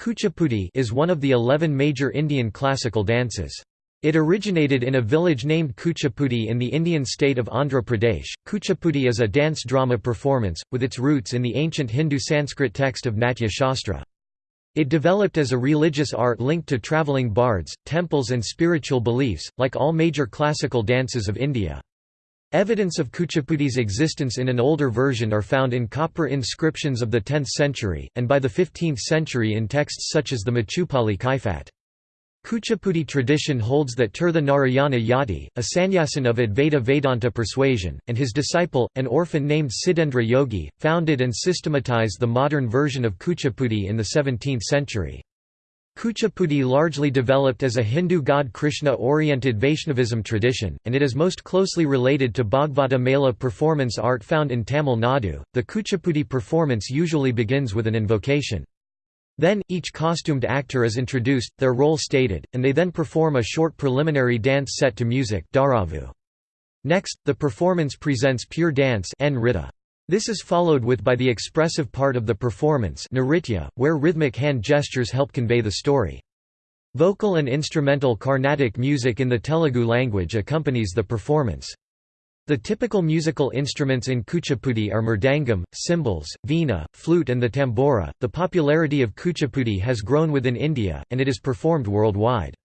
Kuchipudi is one of the eleven major Indian classical dances. It originated in a village named Kuchipudi in the Indian state of Andhra Pradesh. Kuchipudi is a dance drama performance, with its roots in the ancient Hindu Sanskrit text of Natya Shastra. It developed as a religious art linked to travelling bards, temples and spiritual beliefs, like all major classical dances of India. Evidence of Kuchipudi's existence in an older version are found in copper inscriptions of the 10th century, and by the 15th century in texts such as the Machupali Kaifat. Kuchipudi tradition holds that Tirtha Narayana Yati, a sannyasin of Advaita Vedanta persuasion, and his disciple, an orphan named Siddhendra Yogi, founded and systematized the modern version of Kuchipudi in the 17th century. Kuchipudi largely developed as a Hindu god Krishna-oriented Vaishnavism tradition, and it is most closely related to Bhagavata Mela performance art found in Tamil Nadu. The Kuchipudi performance usually begins with an invocation. Then, each costumed actor is introduced, their role stated, and they then perform a short preliminary dance set to music Next, the performance presents pure dance this is followed with by the expressive part of the performance where rhythmic hand gestures help convey the story. Vocal and instrumental Carnatic music in the Telugu language accompanies the performance. The typical musical instruments in Kuchipudi are mridangam, cymbals, veena, flute and the tambora. The popularity of Kuchipudi has grown within India, and it is performed worldwide.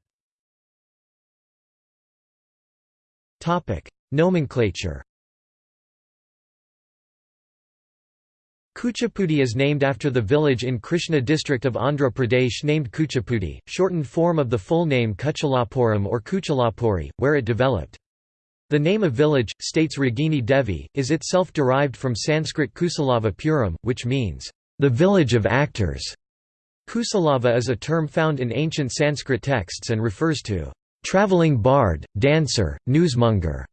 Nomenclature Kuchipudi is named after the village in Krishna district of Andhra Pradesh named Kuchipudi, shortened form of the full name Kuchalapuram or Kuchalapuri, where it developed. The name of village, states Ragini Devi, is itself derived from Sanskrit Kusalava Puram, which means, the village of actors. Kusalava is a term found in ancient Sanskrit texts and refers to traveling bard, dancer, newsmonger.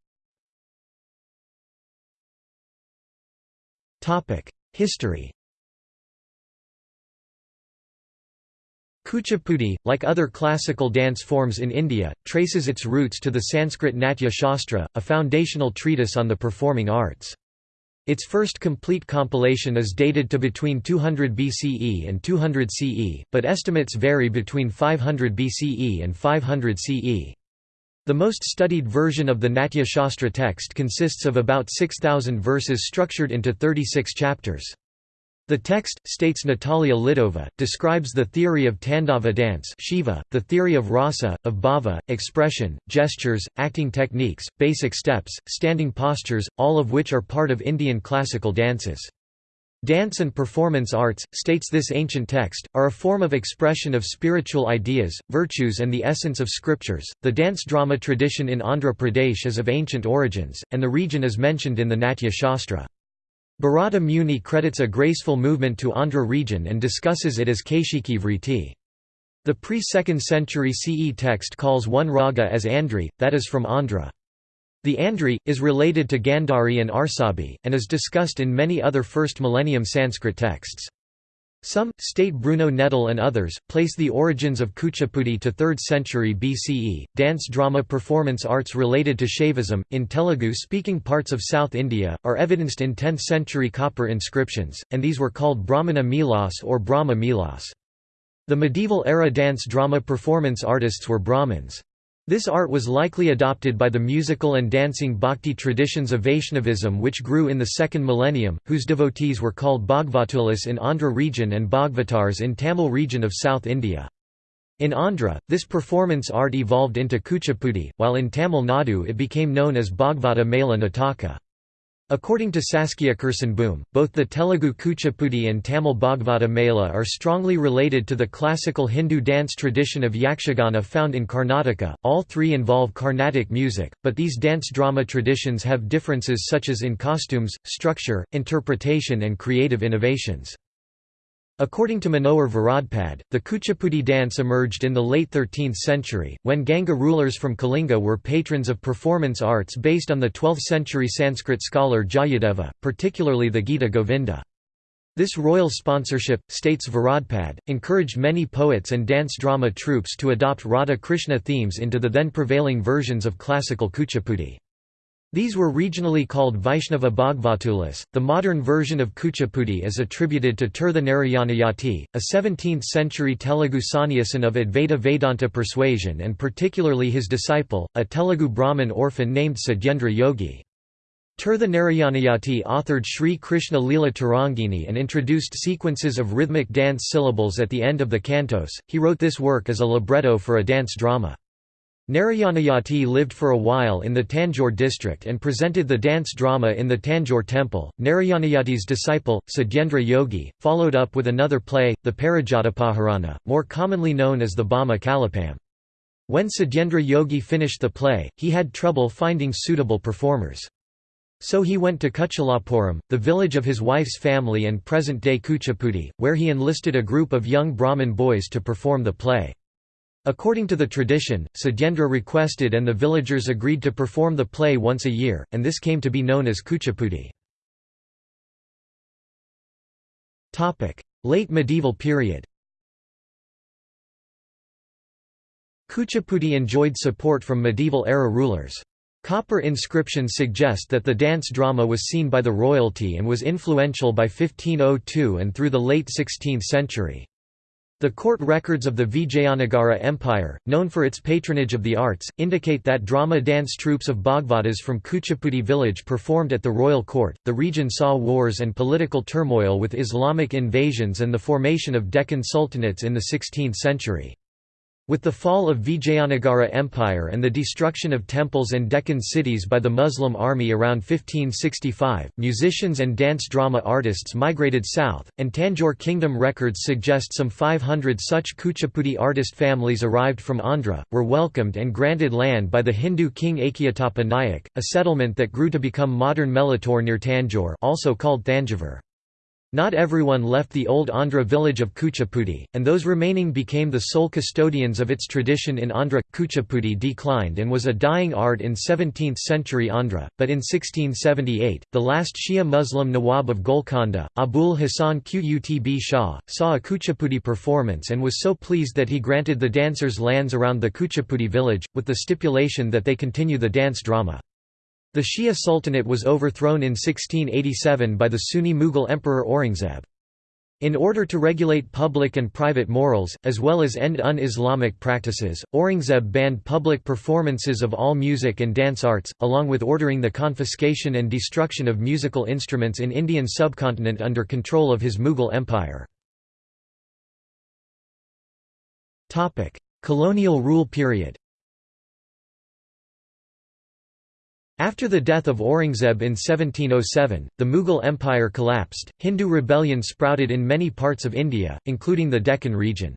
History Kuchipudi, like other classical dance forms in India, traces its roots to the Sanskrit Natya Shastra, a foundational treatise on the performing arts. Its first complete compilation is dated to between 200 BCE and 200 CE, but estimates vary between 500 BCE and 500 CE. The most studied version of the Natya Shastra text consists of about 6,000 verses structured into 36 chapters. The text, states Natalia Lidova, describes the theory of Tandava dance Shiva, the theory of rasa, of bhava, expression, gestures, acting techniques, basic steps, standing postures, all of which are part of Indian classical dances. Dance and performance arts, states this ancient text, are a form of expression of spiritual ideas, virtues, and the essence of scriptures. The dance drama tradition in Andhra Pradesh is of ancient origins, and the region is mentioned in the Natya Shastra. Bharata Muni credits a graceful movement to Andhra region and discusses it as Kaishiki Vriti. The pre-2nd century CE text calls one raga as Andri, that is from Andhra. The Andri, is related to Gandhari and Arsabi, and is discussed in many other first millennium Sanskrit texts. Some, state Bruno Nettl and others, place the origins of Kuchipudi to 3rd century BCE. Dance drama performance arts related to Shaivism, in Telugu speaking parts of South India, are evidenced in 10th century copper inscriptions, and these were called Brahmana Milas or Brahma Milas. The medieval era dance drama performance artists were Brahmins. This art was likely adopted by the musical and dancing bhakti traditions of Vaishnavism which grew in the second millennium, whose devotees were called Bhagavatulas in Andhra region and Bhagavatars in Tamil region of South India. In Andhra, this performance art evolved into Kuchipudi, while in Tamil Nadu it became known as Bhagavata Mela Nataka. According to Saskia Kersenboom, both the Telugu Kuchipudi and Tamil Bhagavata Mela are strongly related to the classical Hindu dance tradition of Yakshagana found in Karnataka. All three involve Carnatic music, but these dance drama traditions have differences such as in costumes, structure, interpretation, and creative innovations. According to Manohar Varadpande, the Kuchipudi dance emerged in the late 13th century, when Ganga rulers from Kalinga were patrons of performance arts based on the 12th-century Sanskrit scholar Jayadeva, particularly the Gita Govinda. This royal sponsorship, states Varadpande, encouraged many poets and dance drama troupes to adopt Radha Krishna themes into the then prevailing versions of classical Kuchipudi. These were regionally called Vaishnava Bhagavatulas. The modern version of Kuchipudi is attributed to Tirtha Narayanayati, a 17th century Telugu sannyasin of Advaita Vedanta persuasion and particularly his disciple, a Telugu Brahmin orphan named Satyendra Yogi. Tirtha Narayanayati authored Sri Krishna Leela Tarangini and introduced sequences of rhythmic dance syllables at the end of the cantos. He wrote this work as a libretto for a dance drama. Narayanayati lived for a while in the Tanjore district and presented the dance drama in the Tanjore temple. Narayanayati's disciple, Satyendra Yogi, followed up with another play, the Parijatapaharana, more commonly known as the Bama Kalapam. When Satyendra Yogi finished the play, he had trouble finding suitable performers. So he went to Kuchalapuram, the village of his wife's family and present-day Kuchipudi, where he enlisted a group of young Brahmin boys to perform the play. According to the tradition, Satyendra requested and the villagers agreed to perform the play once a year, and this came to be known as Kuchipudi. Late medieval period Kuchipudi enjoyed support from medieval-era rulers. Copper inscriptions suggest that the dance drama was seen by the royalty and was influential by 1502 and through the late 16th century. The court records of the Vijayanagara Empire, known for its patronage of the arts, indicate that drama dance troupes of Bhagavatas from Kuchipudi village performed at the royal court. The region saw wars and political turmoil with Islamic invasions and the formation of Deccan sultanates in the 16th century. With the fall of Vijayanagara Empire and the destruction of temples and Deccan cities by the Muslim army around 1565, musicians and dance drama artists migrated south, and Tanjore kingdom records suggest some 500 such Kuchipudi artist families arrived from Andhra, were welcomed and granted land by the Hindu king Achyutappa Nayak, a settlement that grew to become modern Melattur near Tanjore also called Thanjavur. Not everyone left the old Andhra village of Kuchipudi, and those remaining became the sole custodians of its tradition in Andhra. Kuchipudi declined and was a dying art in 17th century Andhra, but in 1678, the last Shia Muslim Nawab of Golconda, Abul Hasan Qutb Shah, saw a Kuchipudi performance and was so pleased that he granted the dancers lands around the Kuchipudi village, with the stipulation that they continue the dance drama. The Shia Sultanate was overthrown in 1687 by the Sunni Mughal Emperor Aurangzeb. In order to regulate public and private morals, as well as end un-Islamic practices, Aurangzeb banned public performances of all music and dance arts, along with ordering the confiscation and destruction of musical instruments in Indian subcontinent under control of his Mughal Empire. Colonial rule period After the death of Aurangzeb in 1707, the Mughal Empire collapsed. Hindu rebellion sprouted in many parts of India, including the Deccan region.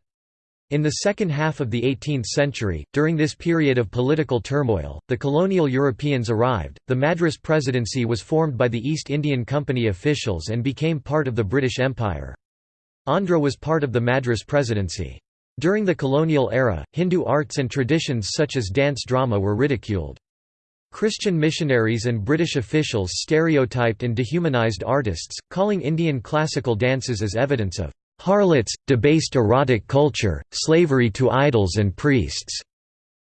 In the second half of the 18th century, during this period of political turmoil, the colonial Europeans arrived. The Madras Presidency was formed by the East Indian Company officials and became part of the British Empire. Andhra was part of the Madras Presidency. During the colonial era, Hindu arts and traditions such as dance drama were ridiculed. Christian missionaries and British officials stereotyped and dehumanized artists, calling Indian classical dances as evidence of harlots, debased erotic culture, slavery to idols and priests.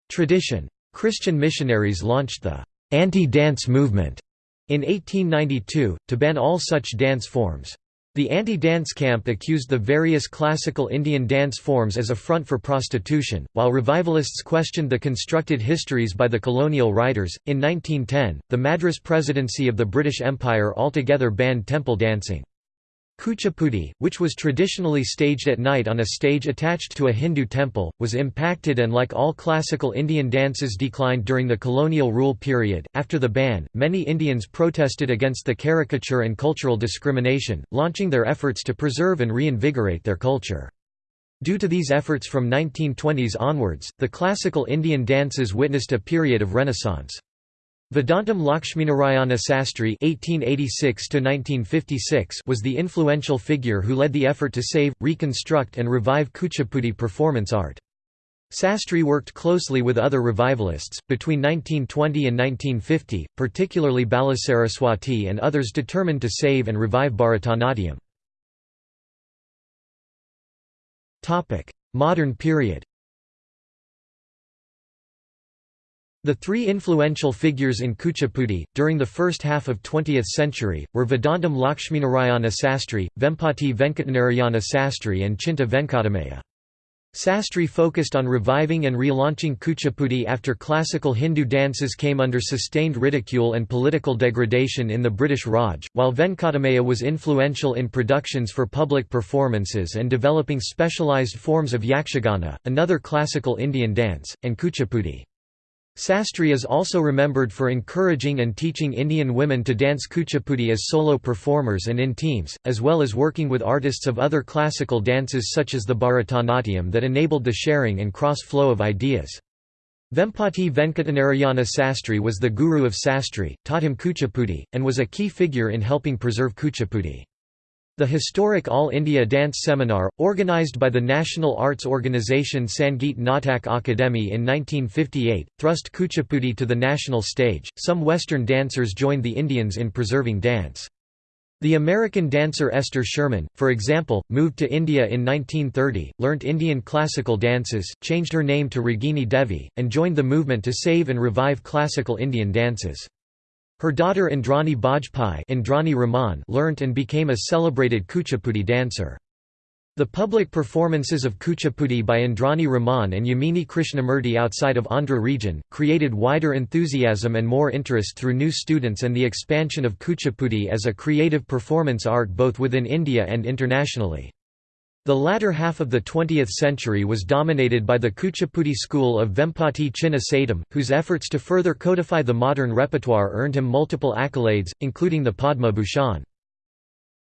Tradition. Christian missionaries launched the anti-dance movement in 1892, to ban all such dance forms. The anti-dance camp accused the various classical Indian dance forms as a front for prostitution, while revivalists questioned the constructed histories by the colonial writers. In 1910, the Madras Presidency of the British Empire altogether banned temple dancing. Kuchipudi, which was traditionally staged at night on a stage attached to a Hindu temple, was impacted and like all classical Indian dances declined during the colonial rule period. After the ban, many Indians protested against the caricature and cultural discrimination, launching their efforts to preserve and reinvigorate their culture. Due to these efforts from 1920s onwards, the classical Indian dances witnessed a period of renaissance. Vedantam Lakshminarayana Sastri (1886–1956) was the influential figure who led the effort to save, reconstruct, and revive Kuchipudi performance art. Sastri worked closely with other revivalists, between 1920 and 1950, particularly Balasaraswati and others determined to save and revive Bharatanatyam. Modern period The three influential figures in Kuchipudi, during the first half of 20th century, were Vedantam Lakshminarayana Sastri, Vempati Venkatanarayana Sastri and Chinta Venkatamaya. Sastri focused on reviving and relaunching Kuchipudi after classical Hindu dances came under sustained ridicule and political degradation in the British Raj, while Venkatamaya was influential in productions for public performances and developing specialised forms of yakshagana, another classical Indian dance, and Kuchipudi. Sastri is also remembered for encouraging and teaching Indian women to dance kuchipudi as solo performers and in teams, as well as working with artists of other classical dances such as the Bharatanatyam that enabled the sharing and cross-flow of ideas. Vempati Venkatanarayana Sastri was the guru of Sastri, taught him kuchipudi, and was a key figure in helping preserve kuchipudi. The historic All India Dance Seminar, organised by the national arts organisation Sangeet Natak Akademi in 1958, thrust Kuchipudi to the national stage. Some Western dancers joined the Indians in preserving dance. The American dancer Esther Sherman, for example, moved to India in 1930, learnt Indian classical dances, changed her name to Ragini Devi, and joined the movement to save and revive classical Indian dances. Her daughter Indrani Bajpai Indrani Rahman learnt and became a celebrated Kuchipudi dancer. The public performances of Kuchipudi by Indrani Rahman and Yamini Krishnamurti outside of Andhra region, created wider enthusiasm and more interest through new students and the expansion of Kuchipudi as a creative performance art both within India and internationally. The latter half of the 20th century was dominated by the Kuchipudi school of Vempati Chinna whose efforts to further codify the modern repertoire earned him multiple accolades, including the Padma Bhushan.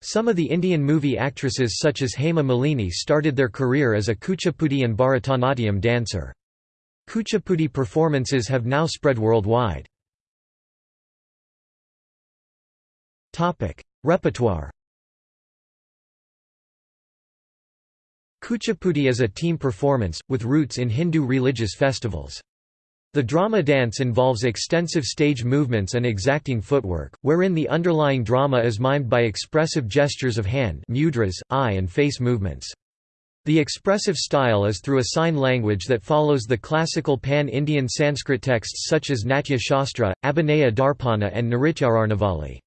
Some of the Indian movie actresses such as Hema Malini started their career as a Kuchipudi and Bharatanatyam dancer. Kuchipudi performances have now spread worldwide. Repertoire Kuchipudi is a team performance, with roots in Hindu religious festivals. The drama dance involves extensive stage movements and exacting footwork, wherein the underlying drama is mimed by expressive gestures of hand mudras, eye and face movements. The expressive style is through a sign language that follows the classical pan-Indian Sanskrit texts such as Natya Shastra, Abhinaya Darpana and Nrityararnavali.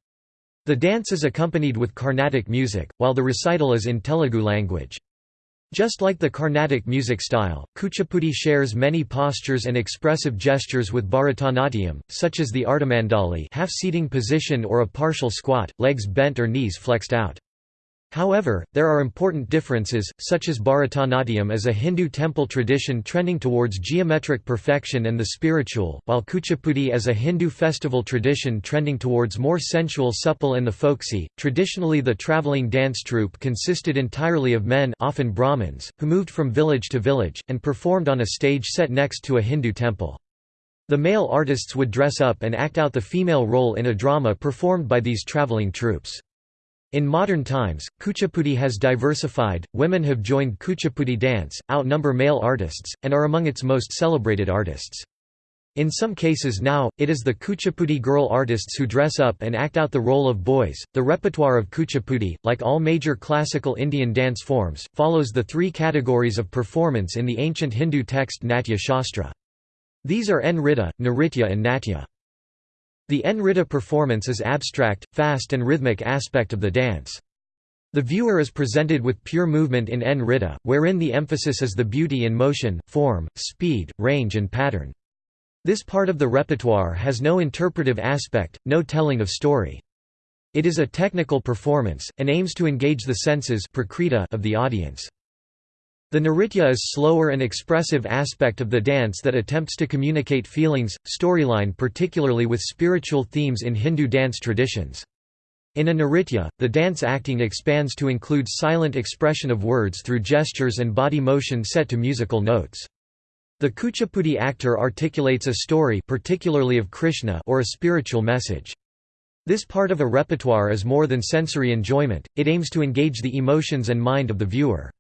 The dance is accompanied with Carnatic music, while the recital is in Telugu language. Just like the Carnatic music style, Kuchipudi shares many postures and expressive gestures with Bharatanatyam, such as the Ardhamandali half-seating position or a partial squat, legs bent or knees flexed out. However, there are important differences, such as Bharatanatyam is a Hindu temple tradition trending towards geometric perfection and the spiritual, while Kuchipudi is a Hindu festival tradition trending towards more sensual supple and the folksy. Traditionally the travelling dance troupe consisted entirely of men often Brahmins, who moved from village to village, and performed on a stage set next to a Hindu temple. The male artists would dress up and act out the female role in a drama performed by these travelling troupes. In modern times, Kuchipudi has diversified, women have joined Kuchipudi dance, outnumber male artists, and are among its most celebrated artists. In some cases now, it is the Kuchipudi girl artists who dress up and act out the role of boys. The repertoire of Kuchipudi, like all major classical Indian dance forms, follows the three categories of performance in the ancient Hindu text Natya Shastra. These are Nritta, Nritya and Natya. The Nritta performance is abstract, fast and rhythmic aspect of the dance. The viewer is presented with pure movement in Nritta, wherein the emphasis is the beauty in motion, form, speed, range and pattern. This part of the repertoire has no interpretive aspect, no telling of story. It is a technical performance, and aims to engage the senses of the audience. The Nritya is slower and expressive aspect of the dance that attempts to communicate feelings, storyline particularly with spiritual themes in Hindu dance traditions. In a Nritya, the dance acting expands to include silent expression of words through gestures and body motion set to musical notes. The Kuchipudi actor articulates a story particularly of Krishna or a spiritual message. This part of a repertoire is more than sensory enjoyment, it aims to engage the emotions and mind of the viewer.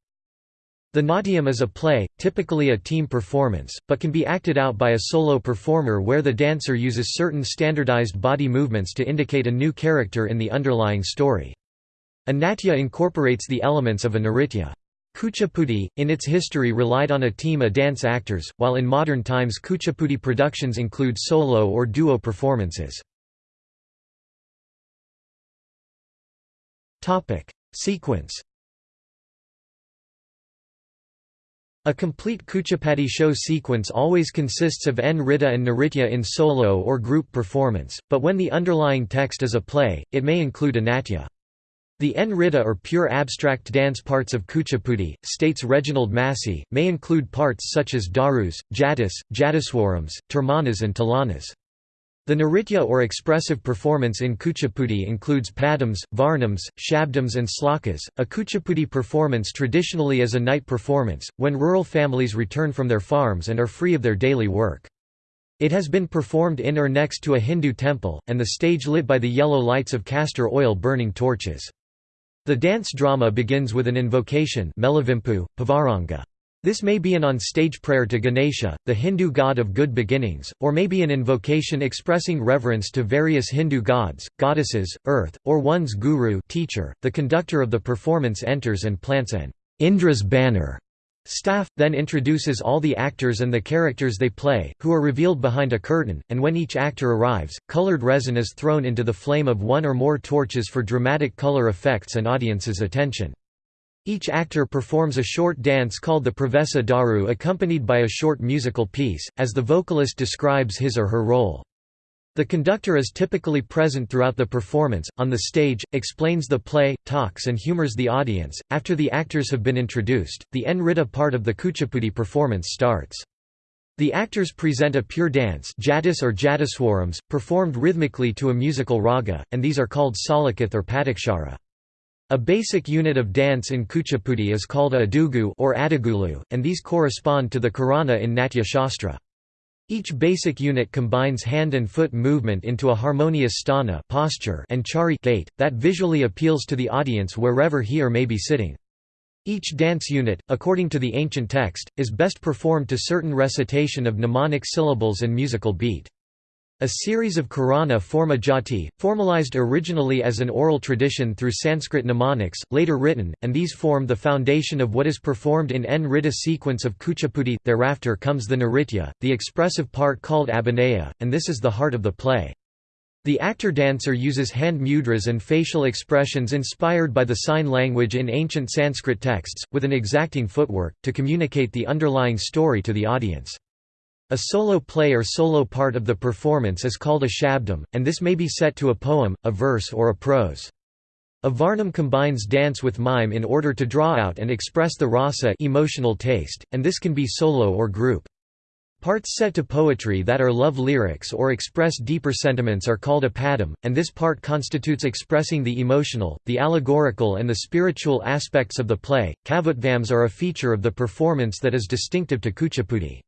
The Natyam is a play, typically a team performance, but can be acted out by a solo performer where the dancer uses certain standardized body movements to indicate a new character in the underlying story. A natya incorporates the elements of a nritya. Kuchipudi, in its history relied on a team of dance actors, while in modern times Kuchipudi productions include solo or duo performances. Sequence A complete Kuchipudi show sequence always consists of Nritta and Nritya in solo or group performance, but when the underlying text is a play, it may include a natya. The Nritta or pure abstract dance parts of Kuchipudi, states Reginald Massey, may include parts such as darus, jatis, jatiswarams, tirmanas and tilanas. The Nritya or expressive performance in Kuchipudi includes padams, varnams, shabdams and slokas. A Kuchipudi performance traditionally is a night performance, when rural families return from their farms and are free of their daily work. It has been performed in or next to a Hindu temple, and the stage lit by the yellow lights of castor oil burning torches. The dance drama begins with an invocation This may be an on-stage prayer to Ganesha, the Hindu god of good beginnings, or may be an invocation expressing reverence to various Hindu gods, goddesses, earth, or one's guru teacher. .The conductor of the performance enters and plants an Indra's banner Staff, then introduces all the actors and the characters they play, who are revealed behind a curtain, and when each actor arrives, colored resin is thrown into the flame of one or more torches for dramatic color effects and audience's attention. Each actor performs a short dance called the Pravesa Daru accompanied by a short musical piece, as the vocalist describes his or her role. The conductor is typically present throughout the performance, on the stage, explains the play, talks and humors the audience. After the actors have been introduced, the Nritta part of the Kuchipudi performance starts. The actors present a pure dance jatis or jatiswarams, performed rhythmically to a musical raga, and these are called salakith or padakshara. A basic unit of dance in Kuchipudi is called a adugu or adagulu, and these correspond to the karana in Natya Shastra. Each basic unit combines hand and foot movement into a harmonious sthana posture and chari gait, that visually appeals to the audience wherever he or may be sitting. Each dance unit, according to the ancient text, is best performed to certain recitation of mnemonic syllables and musical beat. A series of Karana forma jati, formalized originally as an oral tradition through Sanskrit mnemonics, later written, and these form the foundation of what is performed in Nritta sequence of Kuchipudi. Thereafter comes the Nritya, the expressive part called abhinaya, and this is the heart of the play. The actor-dancer uses hand mudras and facial expressions inspired by the sign language in ancient Sanskrit texts, with an exacting footwork, to communicate the underlying story to the audience. A solo play or solo part of the performance is called a shabdam, and this may be set to a poem, a verse or a prose. A varnam combines dance with mime in order to draw out and express the rasa emotional taste, and this can be solo or group. Parts set to poetry that are love lyrics or express deeper sentiments are called a padam, and this part constitutes expressing the emotional, the allegorical and the spiritual aspects of the play. Kavutvams are a feature of the performance that is distinctive to Kuchipudi.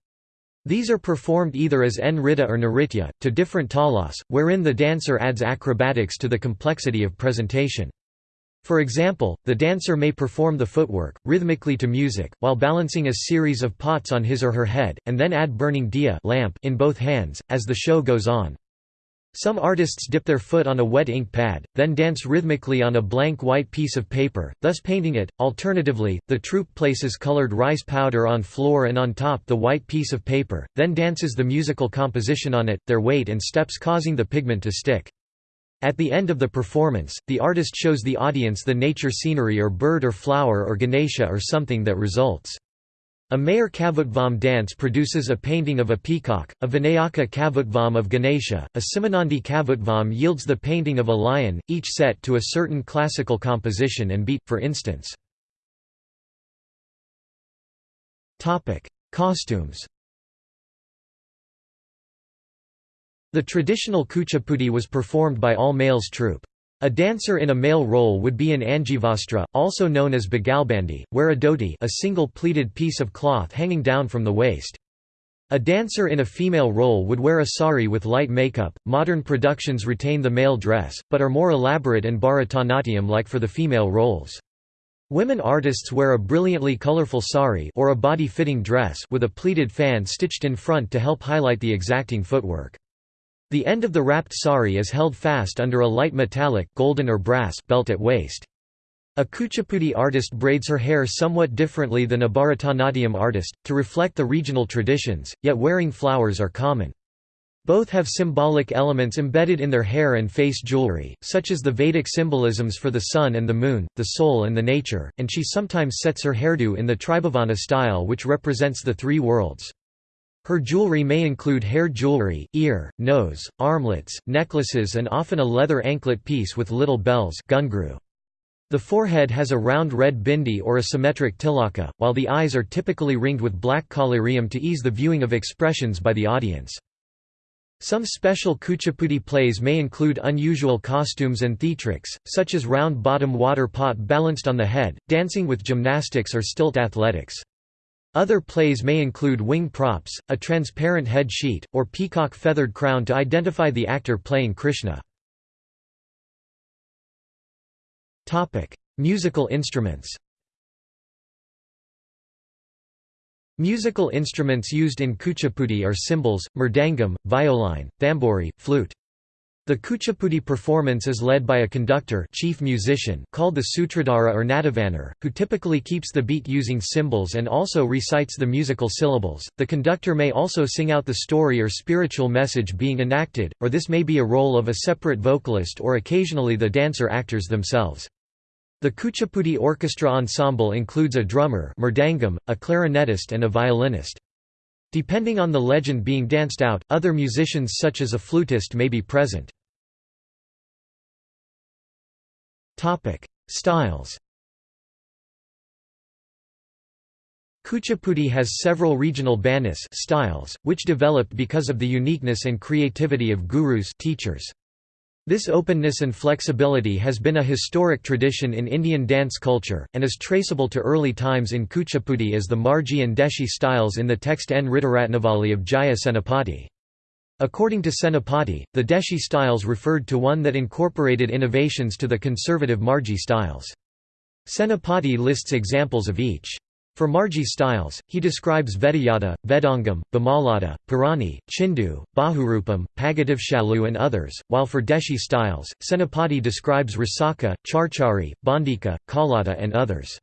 These are performed either as Nritta or Nritya, to different talas, wherein the dancer adds acrobatics to the complexity of presentation. For example, the dancer may perform the footwork, rhythmically to music, while balancing a series of pots on his or her head, and then add burning diya lamp in both hands, as the show goes on. Some artists dip their foot on a wet ink pad, then dance rhythmically on a blank white piece of paper, thus painting it. Alternatively, the troupe places colored rice powder on floor and on top the white piece of paper, then dances the musical composition on it, their weight and steps causing the pigment to stick. At the end of the performance, the artist shows the audience the nature scenery or bird or flower or Ganesha or something that results. A Mayur Kavutvam dance produces a painting of a peacock, a Vinayaka Kavutvam of Ganesha, a Simanandi Kavutvam yields the painting of a lion, each set to a certain classical composition and beat, for instance. Costumes The traditional Kuchipudi was performed by all males troupe. A dancer in a male role would be in Angivastra, also known as Bagalbandi, wear a dhoti a single pleated piece of cloth hanging down from the waist. A dancer in a female role would wear a sari with light makeup. Modern productions retain the male dress, but are more elaborate and Bharatanatyam like for the female roles. Women artists wear a brilliantly colorful sari or a body-fitting dress with a pleated fan stitched in front to help highlight the exacting footwork. The end of the wrapped sari is held fast under a light metallic golden or brass belt at waist. A Kuchipudi artist braids her hair somewhat differently than a Bharatanatyam artist, to reflect the regional traditions, yet wearing flowers are common. Both have symbolic elements embedded in their hair and face jewelry, such as the Vedic symbolisms for the sun and the moon, the soul and the nature, and she sometimes sets her hairdo in the Tribhavana style which represents the three worlds. Her jewelry may include hair jewelry, ear, nose, armlets, necklaces and often a leather anklet piece with little bells gungru. The forehead has a round red bindi or a symmetric tilaka, while the eyes are typically ringed with black collyrium to ease the viewing of expressions by the audience. Some special Kuchipudi plays may include unusual costumes and theatrics, such as round-bottom water pot balanced on the head, dancing with gymnastics or stilt athletics. Other plays may include wing props, a transparent head sheet, or peacock feathered crown to identify the actor playing Krishna. Musical instruments. Musical instruments used in Kuchipudi are cymbals, mridangam, violine, thambori, flute. The Kuchipudi performance is led by a conductor chief musician called the Sutradhara or Natavanar, who typically keeps the beat using cymbals and also recites the musical syllables. The conductor may also sing out the story or spiritual message being enacted, or this may be a role of a separate vocalist or occasionally the dancer actors themselves. The Kuchipudi Orchestra Ensemble includes a drummer mridangam, a clarinetist and a violinist. Depending on the legend being danced out, other musicians such as a flutist may be present. Styles Kuchipudi has several regional banis styles, which developed because of the uniqueness and creativity of gurus teachers. This openness and flexibility has been a historic tradition in Indian dance culture, and is traceable to early times in Kuchipudi as the Margi and Deshi styles in the text N Rittiratnavali of Jaya Senapati. According to Senapati, the Deshi styles referred to one that incorporated innovations to the conservative Margi styles. Senapati lists examples of each. For Margi styles, he describes Vedayata, Vedangam, Bhamalada, Purani, Chindu, Bahurupam, Pagadivshalu and others, while for Deshi styles, Senapati describes Rasaka, Charchari, Bandika, Kalata and others.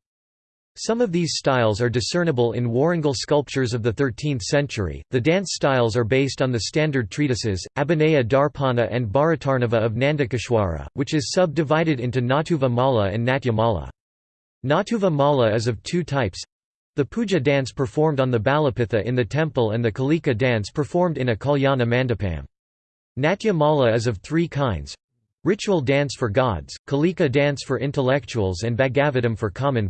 Some of these styles are discernible in Warangal sculptures of the 13th century. The dance styles are based on the standard treatises, Abhinaya Darpana and Bharatarnava of Nandakeshwara, which is subdivided into Natuva Mala and Natya Mala. Natuva Mala is of two types the puja dance performed on the Balapitha in the temple and the Kalika dance performed in a Kalyana Mandapam. Natya Mala is of three kinds ritual dance for gods, Kalika dance for intellectuals, and Bhagavatam for common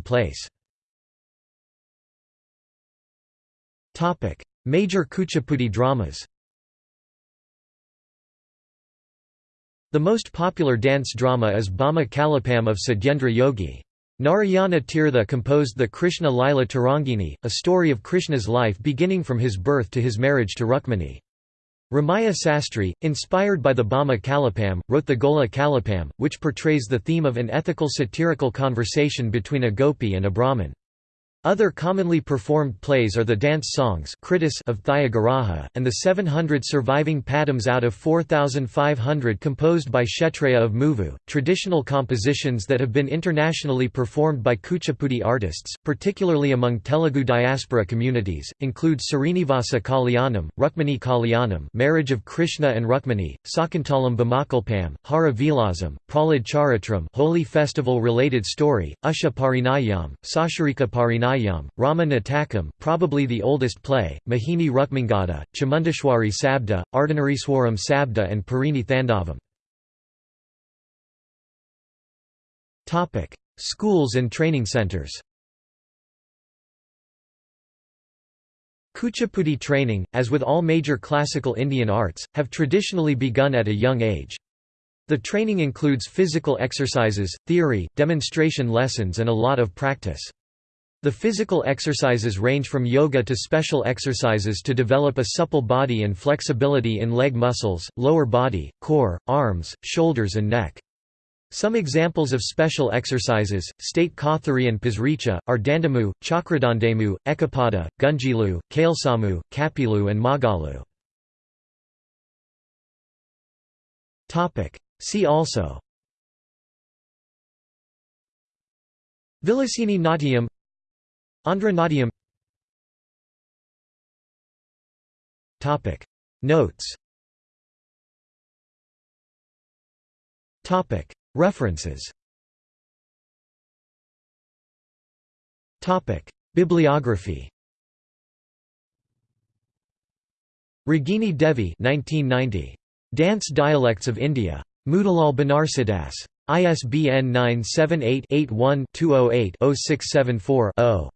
place. Major Kuchipudi dramas The most popular dance drama is Bama Kalapam of Satyendra Yogi. Narayana Tirtha composed the Krishna Lila Tarangini, a story of Krishna's life beginning from his birth to his marriage to Rukmini. Ramaya Sastri, inspired by the Bama Kalapam, wrote the Gola Kalapam, which portrays the theme of an ethical satirical conversation between a gopi and a Brahmin. Other commonly performed plays are the dance songs of Thyagaraja, and the 700 surviving padams out of 4,500 composed by Kshetrayya of Muvu. Traditional compositions that have been internationally performed by Kuchipudi artists, particularly among Telugu diaspora communities, include Srinivasa Kalyanam, Rukmini Kalyanam, Marriage of Krishna and Rukmini, Sakuntalam Bhamakalpam, Hara Vilasam, Prahlad Charitram, Holy Festival related story, Usha Parinayam, Sasharika Parinayam Nayam, Rama Natakam, probably the oldest play, Mohini Rukmangada, Chamundeshwari Sabda, Ardhanariswaram Sabda and Parini Thandavam. Schools and training centers Kuchipudi training, as with all major classical Indian arts, have traditionally begun at a young age. The training includes physical exercises, theory, demonstration lessons and a lot of practice. The physical exercises range from yoga to special exercises to develop a supple body and flexibility in leg muscles, lower body, core, arms, shoulders and neck. Some examples of special exercises, state Kothari and Pasricha, are Dandamu, Chakradandemu, Ekapada, Gunjilu, Kailsamu, Kapilu and Magalu. See also Vilasini Natyam Andhra Notes References Bibliography Ragini Devi 1990. Dance Dialects of India. Motilal Banarsidass. ISBN 978-81-208-0674-0.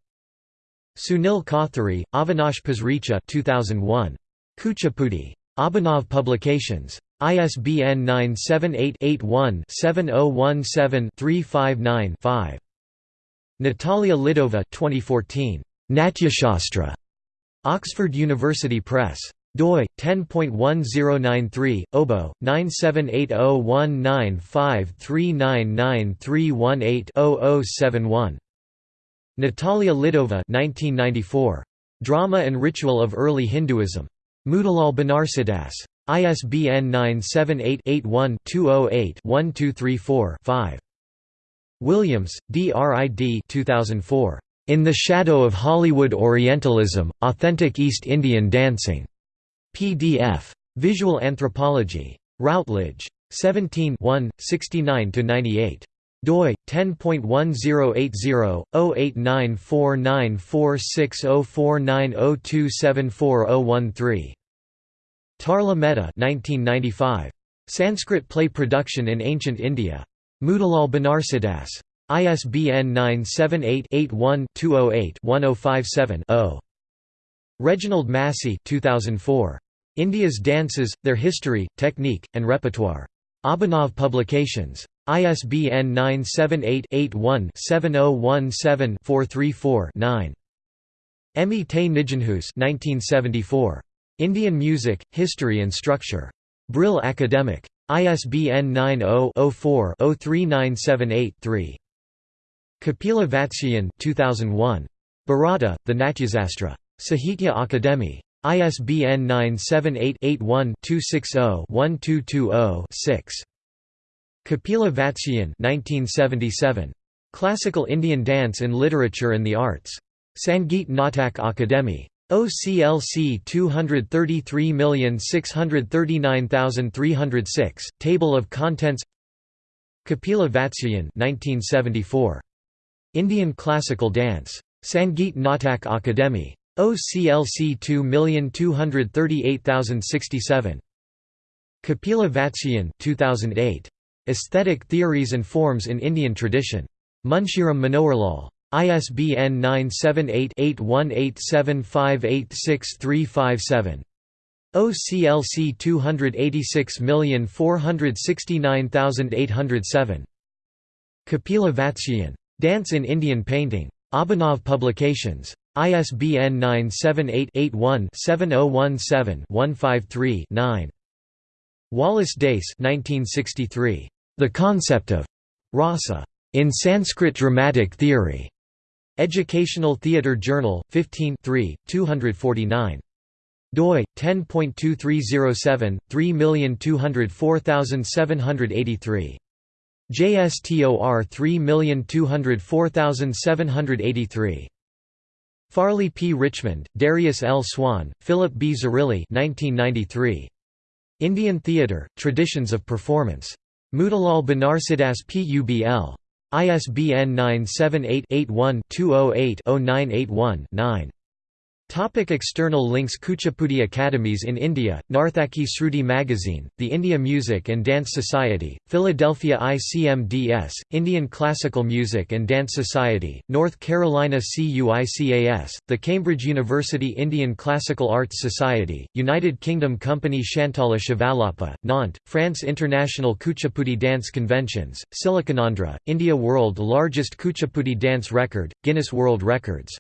Sunil Kothari, Avinash Pasricha 2001. Kuchipudi. Abhinav Publications. ISBN 978-81-7017-359-5. Natalia Lidova 2014. Natyashastra. Oxford University Press doi 10.1093 obo 9780195399318-0071 Natalia Lidova 1994 Drama and Ritual of Early Hinduism Motilal Banarsidass ISBN 978-81-208-1234-5 Williams, D. R. I. D. 2004. In the Shadow of Hollywood Orientalism, Authentic East Indian Dancing. PDF. Visual Anthropology. Routledge. 17 69–98 doi 10.1080-08949460490274013 Tarla Mehta 1995 Sanskrit play production in ancient India Motilal Banarsidass ISBN 978 81 208 1057 0 Reginald Massey 2004. India's Dances, Their History, Technique, and Repertoire. Abhinav Publications. ISBN 978-81-7017-434-9. Emi Te Nijenhuis 1974. Indian Music, History and Structure. Brill Academic. ISBN 90-04-03978-3. Kapila Vatsyayan 2001. Bharata, The Natyasastra. Sahitya Akademi. ISBN 978-81-260-1220-6. Kapila Vatsyayan 1977. Classical Indian Dance in Literature and the Arts. Sangeet Natak Akademi. OCLC 233639306, Table of Contents Kapila Vatsyayan 1974. Indian Classical Dance. Sangeet Natak Akademi. OCLC 2238067. Kapila Vatsyayan 2008. Aesthetic Theories and Forms in Indian Tradition. Munshiram Manoharlal. ISBN 978-8187586357. OCLC 286469807. Kapila Vatsyayan. Dance in Indian Painting. Abhinav Publications. ISBN 978-81-7017-153-9. Wallace Dace The Concept of Rasa in Sanskrit Dramatic Theory. Educational Theatre Journal, 15 249 doi 10.2307 3204783 JSTOR 3204783 Farley P. Richmond, Darius L. Swan, Philip B. Zarrilli 1993. Indian Theatre, Traditions of Performance. Motilal Banarsidass Publ. ISBN 978 81 208 0981 9. Topic external links Kuchipudi Academies in India, Narthaki Sruti Magazine, The India Music and Dance Society, Philadelphia ICMDS, Indian Classical Music and Dance Society, North Carolina CUICAS, the Cambridge University Indian Classical Arts Society, United Kingdom Company Shantala Shivalapa, Nantes, France International Kuchipudi Dance Conventions, Siliconandra, India World largest Kuchipudi dance record, Guinness World Records